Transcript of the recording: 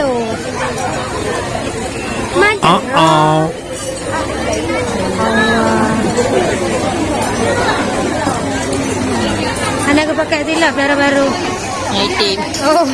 tu. Macam oh, oh. Anak aku pakai silap baru-baru. Oh.